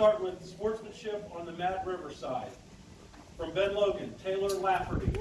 start with sportsmanship on the Mad River side. From Ben Logan, Taylor Lafferty.